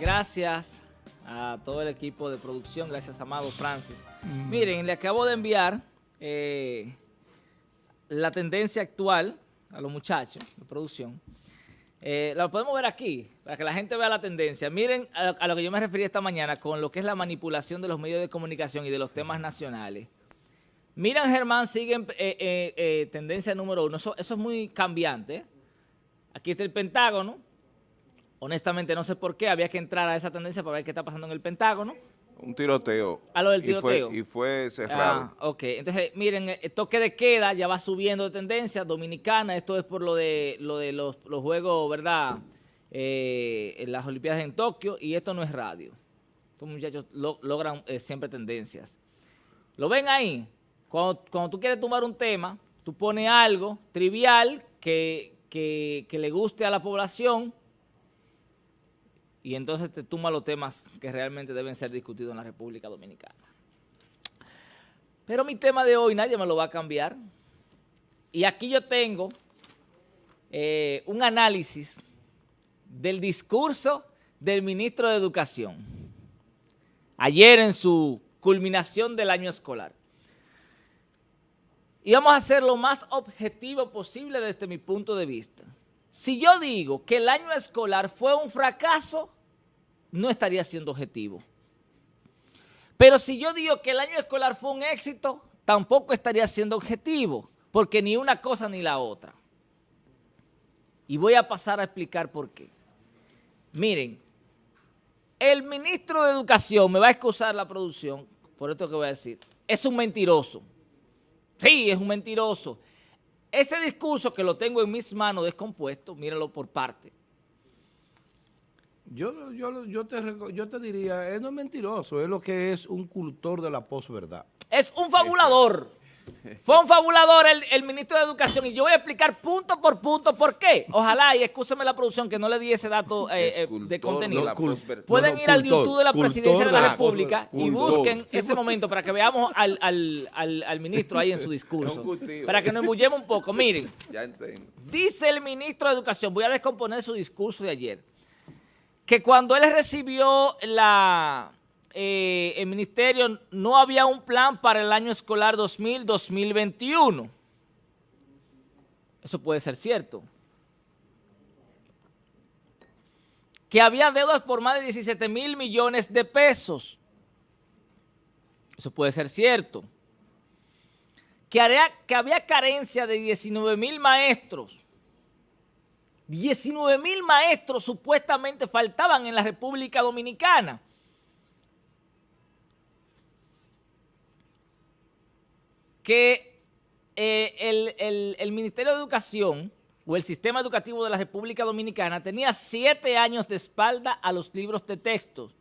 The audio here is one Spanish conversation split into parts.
Gracias a todo el equipo de producción, gracias Amado Francis. Mm. Miren, le acabo de enviar eh, la tendencia actual a los muchachos de producción. Eh, lo podemos ver aquí, para que la gente vea la tendencia. Miren a, lo que yo me referí esta mañana con lo que es la manipulación de los medios de comunicación y de los temas nacionales. Miran, Germán, siguen eh, eh, tendencia número uno. Eso, eso es muy cambiante. Aquí está el Pentágono, Honestamente no sé por qué, había que entrar a esa tendencia para ver qué está pasando en el Pentágono. Un tiroteo. A lo del tiroteo. Y fue, cerrado. Ah, ok. Entonces, miren, el toque de queda ya va subiendo de tendencia. Dominicana, esto es por lo de, lo de los, Juegos, ¿verdad? Eh, en las Olimpiadas en Tokio. Y esto no es radio. Estos muchachos logran eh, siempre tendencias. ¿Lo ven ahí? Cuando, cuando, tú quieres tomar un tema, tú pones algo trivial que, que, que le guste a la población y entonces te tumba los temas que realmente deben ser discutidos en la República Dominicana. Pero mi tema de hoy nadie me lo va a cambiar. Y aquí yo tengo eh, un análisis del discurso del ministro de Educación. Ayer en su culminación del año escolar. Y vamos a hacer lo más objetivo posible desde mi punto de vista. Si yo digo que el año escolar fue un fracaso, no estaría siendo objetivo. Pero si yo digo que el año escolar fue un éxito, tampoco estaría siendo objetivo, porque ni una cosa ni la otra. Y voy a pasar a explicar por qué. Miren, el ministro de Educación, me va a excusar la producción, por esto que voy a decir, es un mentiroso. Sí, es un mentiroso. Ese discurso que lo tengo en mis manos descompuesto, mírenlo por parte. Yo, yo, yo, te, yo te diría, él no es mentiroso, es lo que es un cultor de la posverdad. Es un fabulador. Fue un fabulador el, ministro de Educación y yo voy a explicar punto por punto por qué. Ojalá, y escúcheme la producción que no le di ese dato eh, eh, de contenido. Pueden ir al YouTube de la Presidencia de la, República y busquen ese momento para que veamos al, al, al, ministro ahí en su discurso. para que nos embullemos un poco. Miren, dice el ministro de Educación, voy a descomponer su discurso de ayer que cuando él recibió la, eh, el ministerio no había un plan para el año escolar 2000-2021. Eso puede ser cierto. Que había deudas por más de 17 mil millones de pesos. Eso puede ser cierto. Que, que había carencia de 19 mil maestros 19 mil maestros supuestamente faltaban en la República Dominicana. Que eh, el, Ministerio de Educación o el sistema educativo de la República Dominicana tenía siete años de espalda a los libros de texto.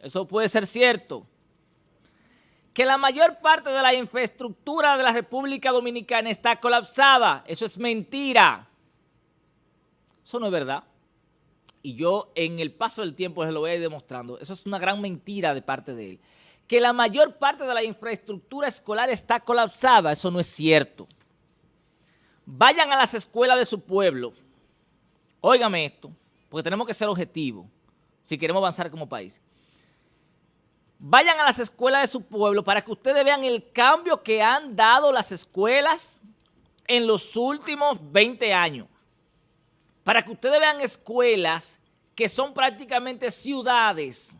Eso puede ser cierto. Que la mayor parte de la infraestructura de la República Dominicana está colapsada. Eso es mentira. Eso no es verdad. Y yo en el paso del tiempo les lo voy a ir demostrando. Eso es una gran mentira de parte de él. Que la mayor parte de la infraestructura escolar está colapsada, eso no es cierto. Vayan a las escuelas de su pueblo. Óigame esto, porque tenemos que ser objetivos si queremos avanzar como país. Vayan a las escuelas de su pueblo para que ustedes vean el cambio que han dado las escuelas en los últimos 20 años para que ustedes vean escuelas que son prácticamente ciudades,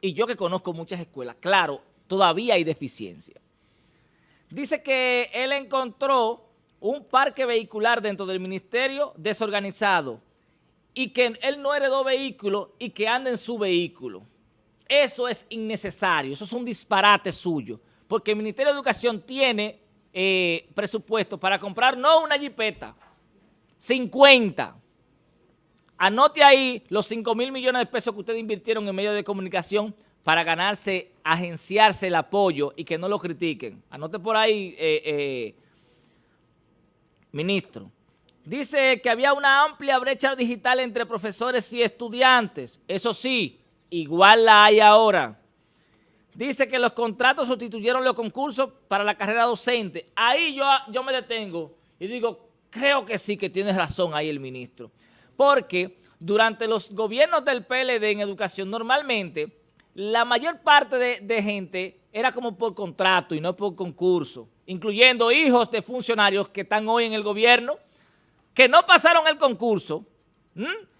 y yo que conozco muchas escuelas, claro, todavía hay deficiencia. Dice que él encontró un parque vehicular dentro del ministerio desorganizado y que él no heredó vehículo y que anda en su vehículo. Eso es innecesario, eso es un disparate suyo, porque el Ministerio de Educación tiene eh, presupuesto para comprar no una jipeta, 50 Anote ahí los 5 mil millones de pesos que ustedes invirtieron en medios de comunicación para ganarse, agenciarse el apoyo y que no lo critiquen. Anote por ahí, eh, eh, ministro. Dice que había una amplia brecha digital entre profesores y estudiantes. Eso sí, igual la hay ahora. Dice que los contratos sustituyeron los concursos para la carrera docente. Ahí yo, yo me detengo y digo, creo que sí que tiene razón ahí el ministro porque durante los gobiernos del PLD en educación, normalmente la mayor parte de, gente era como por contrato y no por concurso, incluyendo hijos de funcionarios que están hoy en el gobierno, que no pasaron el concurso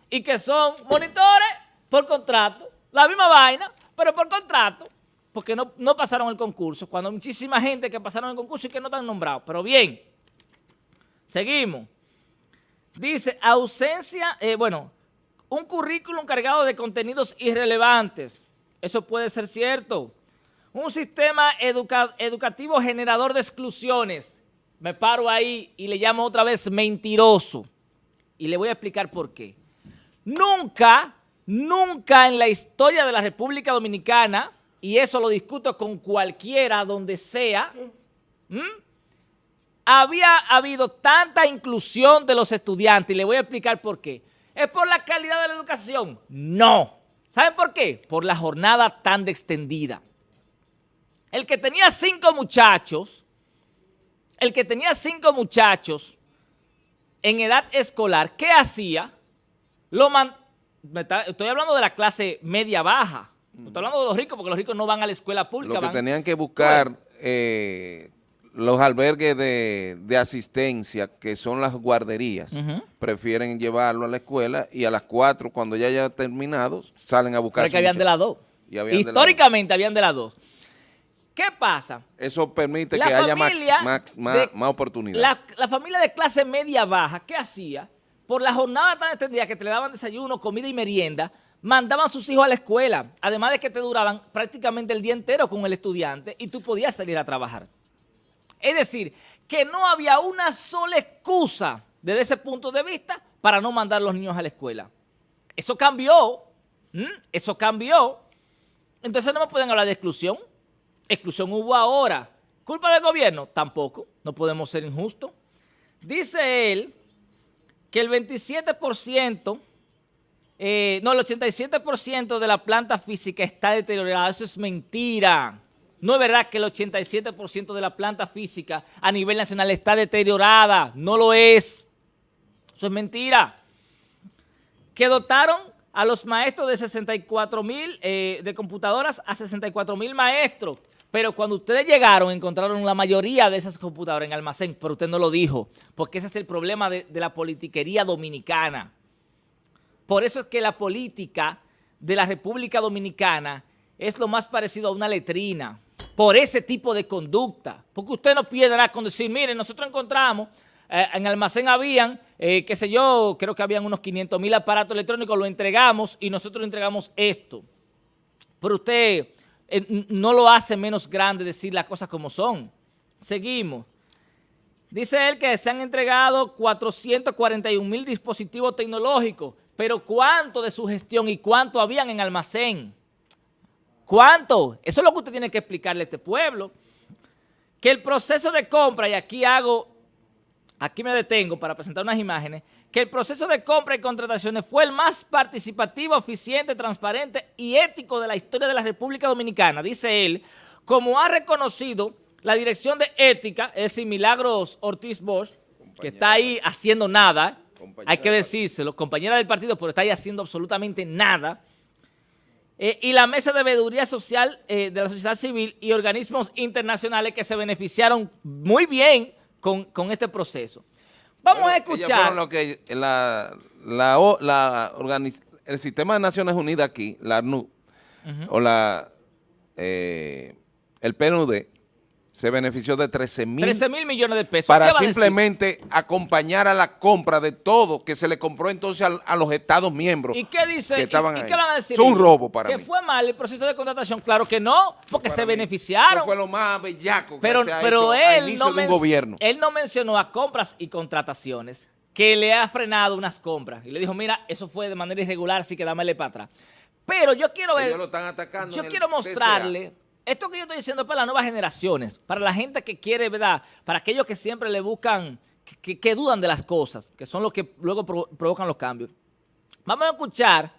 y que son monitores por contrato, la misma vaina, pero por contrato, porque no, no pasaron el concurso, cuando muchísima gente que pasaron el concurso y que no están nombrados. Pero bien, seguimos. Dice, ausencia, eh, bueno, un currículum cargado de contenidos irrelevantes. Eso puede ser cierto. Un sistema educa- educativo generador de exclusiones. Me paro ahí y le llamo otra vez mentiroso. Y le voy a explicar por qué. Nunca, nunca en la historia de la República Dominicana, y eso lo discuto con cualquiera, donde sea. Había habido tanta inclusión de los estudiantes, y le voy a explicar por qué. ¿Es por la calidad de la educación? No. ¿Saben por qué? Por la jornada tan extendida. El que tenía cinco muchachos, el que tenía cinco muchachos en edad escolar, ¿qué hacía? Lo man- me está- estoy hablando de la clase media-baja. No estoy hablando de los ricos, porque los ricos no van a la escuela pública. Lo que van- tenían que buscar eh, los albergues de, de asistencia, que son las guarderías, prefieren llevarlo a la escuela y a las 4, cuando ya haya terminado, salen a buscar Pero a que su habían de las dos. Y habían de Históricamente habían de las dos. ¿Qué pasa? Eso permite La que haya más, más, más, de- más oportunidad. La, la familia de clase media-baja, ¿qué hacía? Por la jornada tan extendida que te le daban desayuno, comida y merienda, mandaban a sus hijos a la escuela, además de que te duraban prácticamente el día entero con el estudiante y tú podías salir a trabajar. Es decir, que no había una sola excusa desde ese punto de vista para no mandar a los niños a la escuela. Eso cambió, eso cambió. Entonces no me pueden hablar de exclusión. Exclusión hubo ahora. ¿Culpa del gobierno? Tampoco. No podemos ser injustos. Dice él que el 27%, eh, no, el 87% de la planta física está deteriorada. Eso es mentira. No es verdad que el 87% de la planta física a nivel nacional está deteriorada. No lo es. Eso es mentira. Que dotaron a los maestros de 64 mil, eh, de computadoras a 64 mil maestros. Pero cuando ustedes llegaron, encontraron la mayoría de esas computadoras en almacén, pero usted no lo dijo, porque ese es el problema de, de la politiquería dominicana. Por eso es que la política de la República Dominicana es lo más parecido a una letrina, por ese tipo de conducta. Porque usted no piedra con decir, miren, nosotros encontramos, eh, en almacén habían, eh, qué sé yo, creo que habían unos 500 mil aparatos electrónicos, lo entregamos y nosotros entregamos esto. Pero usted eh, no lo hace menos grande decir las cosas como son. Seguimos. Dice él que se han entregado 441 mil dispositivos tecnológicos, pero ¿cuánto de su gestión y cuánto habían en almacén? ¿Cuánto? Eso es lo que usted tiene que explicarle a este pueblo. Que el proceso de compra, y aquí hago, aquí me detengo para presentar unas imágenes, que el proceso de compra y contrataciones fue el más participativo, eficiente, transparente y ético de la historia de la República Dominicana, dice él, como ha reconocido la Dirección de Ética, es decir, Milagros Ortiz Bosch, que está ahí haciendo nada, hay que decírselo, compañera del partido, pero está ahí haciendo absolutamente nada, eh, y la Mesa de Veeduría Social eh, de la sociedad civil y organismos internacionales que se beneficiaron muy bien con, con este proceso. Vamos a escuchar. lo que la, la, o- la organiz- el sistema de Naciones Unidas aquí, la ARNU, o la eh, el PNUD, se benefició de 13 mil 13 mil millones de pesos. para simplemente acompañar a la compra de todo que se le compró entonces a, los Estados miembros. ¿Y qué dice? que y- estaban y, ahí. qué van a decir? Es un robo para ¿Que mí. fue mal el proceso de contratación? Claro que no, porque se mí. beneficiaron. Eso fue lo más bellaco que Pero, se ha pero hecho al él, inicio no de un gobierno. él no mencionó a compras y contrataciones, que le ha frenado unas compras. Y le dijo, mira, eso fue de manera irregular, así que dámele para atrás. Pero yo quiero ver... Ellos lo están atacando Yo quiero mostrarle, esto que yo estoy diciendo es para las nuevas generaciones, para la gente que quiere, ¿verdad? Para aquellos que siempre le buscan, que, dudan de las cosas, que son los que luego provo- provocan los cambios. Vamos a escuchar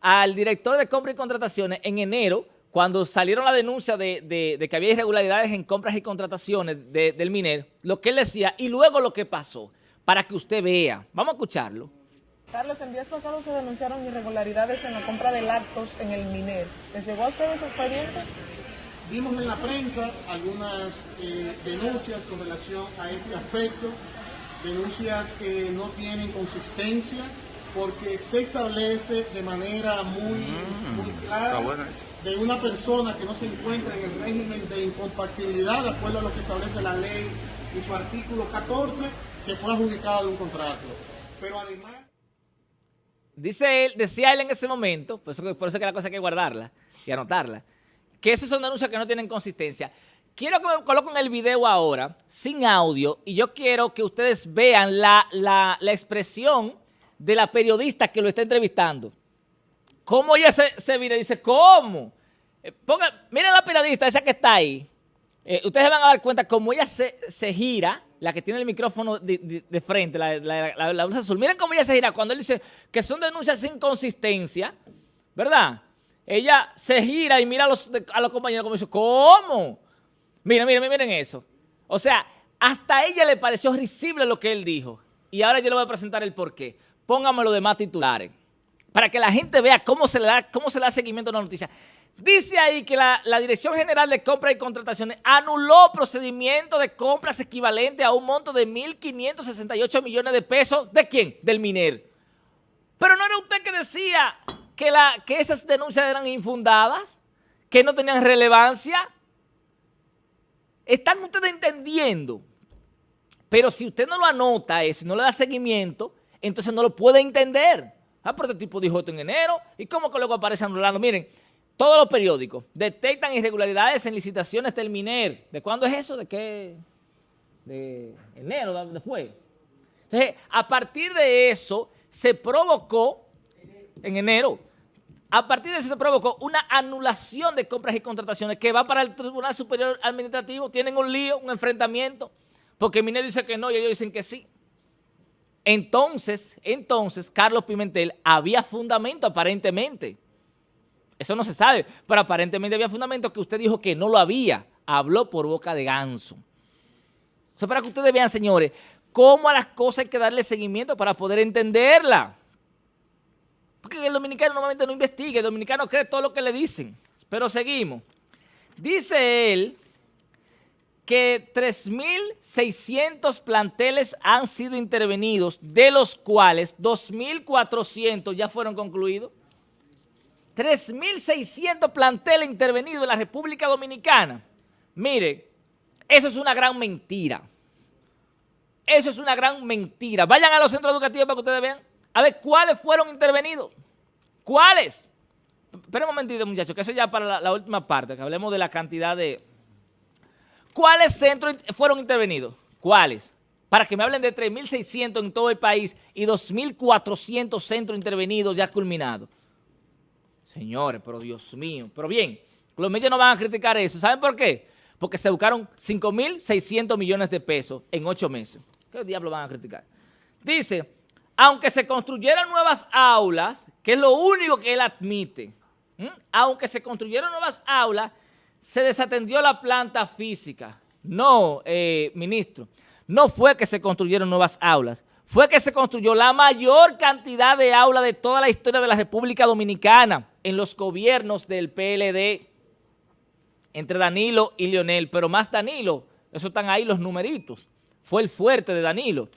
al director de compra y contrataciones en enero, cuando salieron la denuncia de, que había irregularidades en compras y contrataciones de- del MINER, lo que él decía y luego lo que pasó, para que usted vea. Vamos a escucharlo. Carlos, el día pasado se denunciaron irregularidades en la compra de lácteos en el MINER. ¿Les llegó a ustedes expediente? Vimos en la prensa algunas eh, denuncias con relación a este aspecto, denuncias que no tienen consistencia, porque se establece de manera muy, Mm, muy clara de una persona que no se encuentra en el régimen de incompatibilidad, de acuerdo a lo que establece la ley y su artículo 14, que fue adjudicado de un contrato. Pero además... Dice él, decía él en ese momento, por eso, por eso que la cosa hay que guardarla y anotarla, que esos son denuncias que no tienen consistencia. Quiero que me coloquen el video ahora, sin audio, y yo quiero que ustedes vean la, la, la expresión de la periodista que lo está entrevistando. ¿Cómo ella se, se mira? Dice, ¿cómo? Eh, miren la periodista, esa que está ahí. Eh, ustedes van a dar cuenta cómo ella se, se gira, la que tiene el micrófono de, de- frente, la, la- la blusa azul. Miren cómo ella se gira cuando él dice que son denuncias sin consistencia, ¿verdad? Ella se gira y mira a los, compañeros como dice, ¿cómo? Miren, miren, miren eso. O sea, hasta ella le pareció risible lo que él dijo. Y ahora yo le voy a presentar el porqué. Pónganme los demás titulares. Para que la gente vea cómo se le da, cómo se da seguimiento a una noticia. Dice ahí que la, la Dirección General de Compras y Contrataciones anuló procedimiento de compras equivalente a un monto de 1.568 millones de pesos. ¿De quién? Del MINER. Pero no era usted que decía que, la, que esas denuncias eran infundadas, que no tenían relevancia. ¿Están ustedes entendiendo? Pero si usted no lo anota, si no le da seguimiento, entonces no lo puede entender. Ah, pero este tipo dijo esto en enero. ¿Y cómo que luego aparece anulando? Miren, todos los periódicos detectan irregularidades en licitaciones del MINER. ¿De cuándo es eso? ¿De qué? De enero, ¿de dónde fue? Entonces, a partir de eso, se provocó, en enero, a partir de eso se provocó una anulación de compras y contrataciones que va para el Tribunal Superior Administrativo. Tienen un lío, un enfrentamiento, porque Miner dice que no y ellos dicen que sí. Entonces, entonces, Carlos Pimentel había fundamento aparentemente. Eso no se sabe, pero aparentemente había fundamento que usted dijo que no lo había. Habló por boca de ganso. Eso para que ustedes vean, señores, cómo a las cosas hay que darle seguimiento para poder entenderla. Porque el dominicano normalmente no investiga, el dominicano cree todo lo que le dicen. Pero seguimos. Dice él que 3.600 planteles han sido intervenidos, de los cuales 2.400 ya fueron concluidos. 3.600 planteles intervenidos en la República Dominicana. Mire, eso es una gran mentira. Eso es una gran mentira. Vayan a los centros educativos para que ustedes vean. A ver, ¿cuáles fueron intervenidos? ¿Cuáles? Espera un momentito, muchachos, que eso ya para la, la última parte, que hablemos de la cantidad de... ¿Cuáles centros fueron intervenidos? ¿Cuáles? Para que me hablen de 3.600 en todo el país y 2.400 centros intervenidos ya culminados. Señores, pero Dios mío. Pero bien, los medios no van a criticar eso. ¿Saben por qué? Porque se buscaron 5.600 millones de pesos en ocho meses. ¿Qué diablo van a criticar? Dice, aunque se construyeran nuevas aulas, que es lo único que él admite, aunque se construyeron nuevas aulas, se desatendió la planta física. No, eh, ministro, no fue que se construyeron nuevas aulas, fue que se construyó la mayor cantidad de aulas de toda la historia de la República Dominicana en los gobiernos del PLD, entre Danilo y Leonel, pero más Danilo, eso están ahí los numeritos, fue el fuerte de Danilo.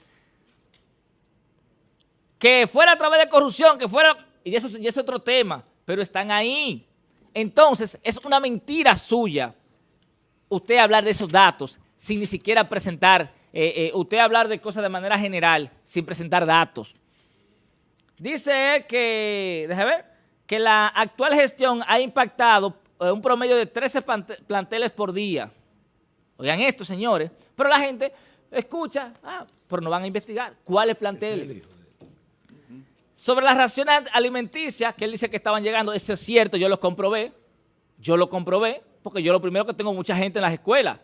Que fuera a través de corrupción, que fuera, y eso, y eso es otro tema, pero están ahí. Entonces, es una mentira suya usted hablar de esos datos sin ni siquiera presentar, eh, eh, usted hablar de cosas de manera general sin presentar datos. Dice él que, déjame ver, que la actual gestión ha impactado eh, un promedio de 13 plante- planteles por día. Oigan esto, señores. Pero la gente escucha, ah, pero no van a investigar. ¿Cuáles planteles? Sobre las raciones alimenticias, que él dice que estaban llegando, eso es cierto, yo lo comprobé. Yo lo comprobé, porque yo lo primero que tengo mucha gente en las escuelas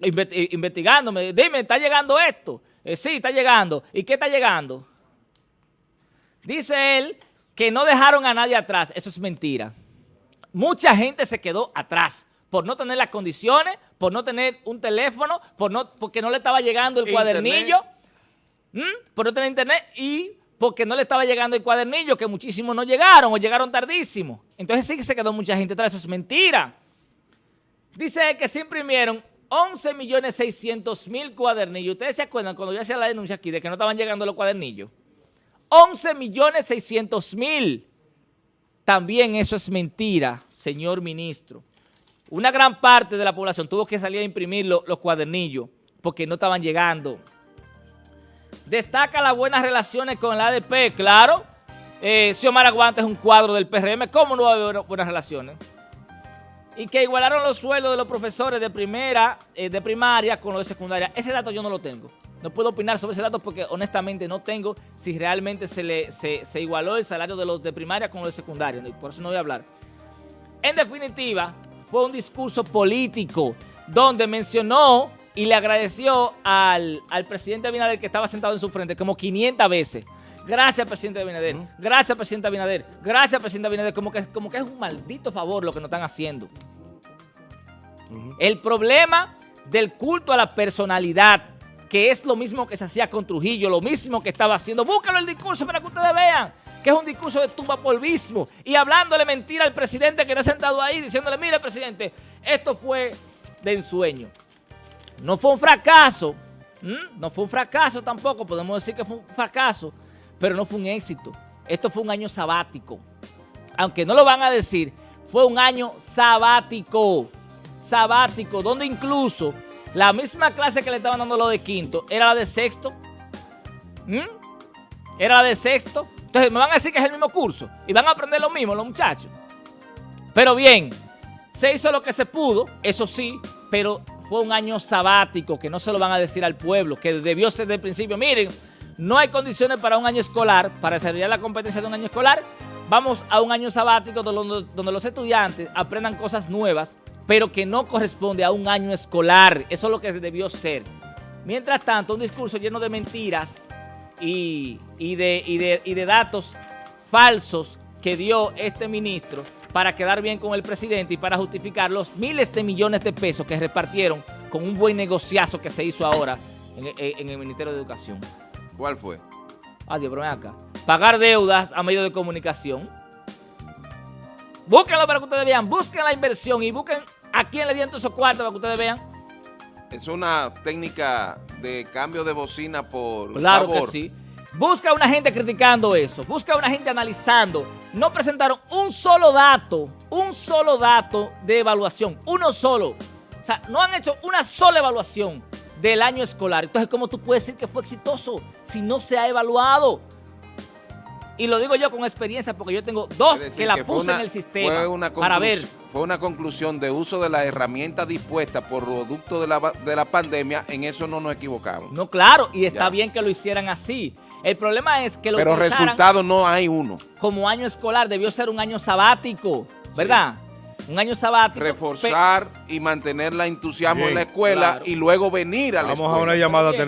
eh, investigándome. Dime, ¿está llegando esto? Eh, sí, está llegando. ¿Y qué está llegando? Dice él que no dejaron a nadie atrás. Eso es mentira. Mucha gente se quedó atrás por no tener las condiciones, por no tener un teléfono, por no, porque no le estaba llegando el Internet. cuadernillo, ¿m? por no tener internet y porque no le estaba llegando el cuadernillo, que muchísimos no llegaron o llegaron tardísimo. Entonces sí que se quedó mucha gente atrás, eso es mentira. Dice que se imprimieron 11 millones 600 mil cuadernillos. ¿Ustedes se acuerdan cuando yo hacía la denuncia aquí de que no estaban llegando los cuadernillos? 11 millones 600 mil. También eso es mentira, señor ministro. Una gran parte de la población tuvo que salir a imprimir lo- los cuadernillos porque no estaban llegando. Destaca las buenas relaciones con el ADP, claro. Eh, Xiomara Guante es un cuadro del PRM, ¿cómo no va a haber buenas relaciones? Y que igualaron los sueldos de los profesores de primera, eh, de primaria con los de secundaria. Ese dato yo no lo tengo. No puedo opinar sobre ese dato porque honestamente no tengo si realmente se, le, se, igualó el salario de los de primaria con los de secundaria. Por eso no voy a hablar. En definitiva, fue un discurso político donde mencionó y le agradeció al, al presidente Abinader que estaba sentado en su frente como 500 veces. Gracias, presidente Abinader. Gracias, presidente Abinader. Gracias, presidente Abinader. Como que, como que es un maldito favor lo que nos están haciendo. El problema del culto a la personalidad, que es lo mismo que se hacía con Trujillo, lo mismo que estaba haciendo. Búscalo el discurso para que ustedes vean que es un discurso de tumba polvismo y hablándole mentira al presidente que está sentado ahí, diciéndole, mire, presidente, esto fue de ensueño. No fue un fracaso, no fue un fracaso tampoco, podemos decir que fue un fracaso, pero no fue un éxito. Esto fue un año sabático. Aunque no lo van a decir, fue un año sabático. Sabático, donde incluso la misma clase que le estaban dando lo de quinto era la de sexto. Era la de sexto. Entonces me van a decir que es el mismo curso y van a aprender lo mismo los muchachos. Pero bien, se hizo lo que se pudo, eso sí, pero fue un año sabático que no se lo van a decir al pueblo, que debió ser desde el principio. Miren, no hay condiciones para un año escolar, para desarrollar la competencia de un año escolar. Vamos a un año sabático donde, donde los estudiantes aprendan cosas nuevas, pero que no corresponde a un año escolar. Eso es lo que debió ser. Mientras tanto, un discurso lleno de mentiras y, de datos falsos que dio este ministro para quedar bien con el presidente y para justificar los miles de millones de pesos que repartieron con un buen negociazo que se hizo ahora en, en- en el Ministerio de Educación. ¿Cuál fue? Adiós, pero ven acá. Pagar deudas a medios de comunicación. Búsquenlo para que ustedes vean. Busquen la inversión y busquen a quién le dieron esos cuartos para que ustedes vean. Es una técnica de cambio de bocina por Claro favor. que sí. Busca una gente criticando eso. Busca una gente analizando. No presentaron un solo dato, un solo dato de evaluación. Uno solo. O sea, no han hecho una sola evaluación del año escolar. Entonces, ¿cómo tú puedes decir que fue exitoso si no se ha evaluado? Y lo digo yo con experiencia porque yo tengo dos decir, que la que puse una- en el sistema fue una para ver. Fue una conclusión de uso de las herramientas dispuestas por producto de la, de la pandemia. En eso no nos equivocamos. No, claro, y está Ya. bien que lo hicieran así. El problema es que lo Pero resultado no hay uno. como año escolar, debió ser un año sabático, ¿verdad? Un año sabático. Reforzar y mantener la entusiasmo Bien, en la escuela claro. y luego venir a la Vamos escuela. a una llamada telefónica.